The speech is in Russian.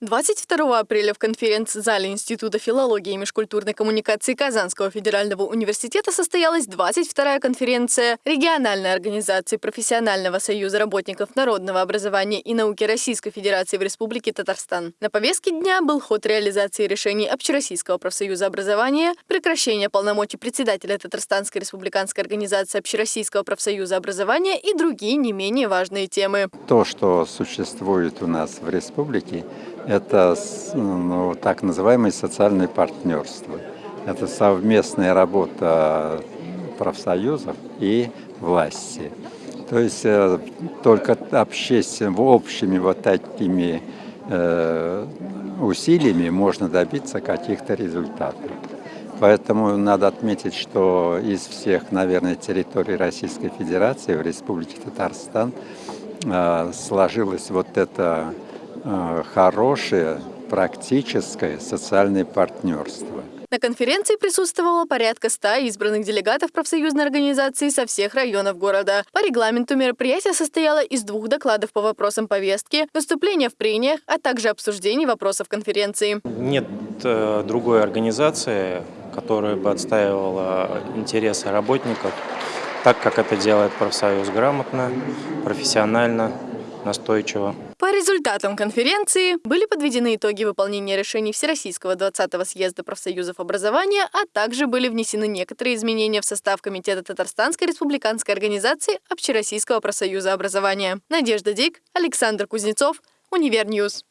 22 апреля в конференц-зале Института филологии и межкультурной коммуникации Казанского федерального университета состоялась 22-я конференция региональной организации Профессионального союза работников народного образования и науки Российской Федерации в Республике Татарстан. На повестке дня был ход реализации решений Общероссийского профсоюза образования, прекращение полномочий председателя Татарстанской республиканской организации Общероссийского профсоюза образования и другие не менее важные темы. То, что существует у нас в республике, это ну, так называемое социальное партнерство. Это совместная работа профсоюзов и власти. То есть э, только общими вот такими э, усилиями можно добиться каких-то результатов. Поэтому надо отметить, что из всех, наверное, территорий Российской Федерации в Республике Татарстан э, сложилось вот это Э, хорошее практическое социальное партнерство. На конференции присутствовало порядка 100 избранных делегатов профсоюзной организации со всех районов города. По регламенту мероприятие состояло из двух докладов по вопросам повестки, выступления в прениях, а также обсуждений вопросов конференции. Нет э, другой организации, которая бы отстаивала интересы работников, так как это делает профсоюз грамотно, профессионально, настойчиво. По результатам конференции были подведены итоги выполнения решений Всероссийского 20-го съезда профсоюзов образования, а также были внесены некоторые изменения в состав Комитета Татарстанской республиканской организации Общероссийского профсоюза образования. Надежда Дик, Александр Кузнецов, Univer News.